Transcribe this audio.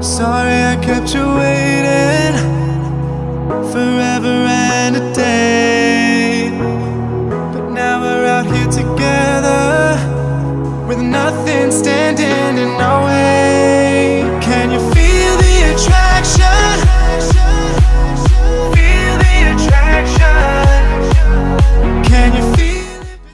Sorry I kept you waiting Forever and a day. But now we're out here together With nothing standing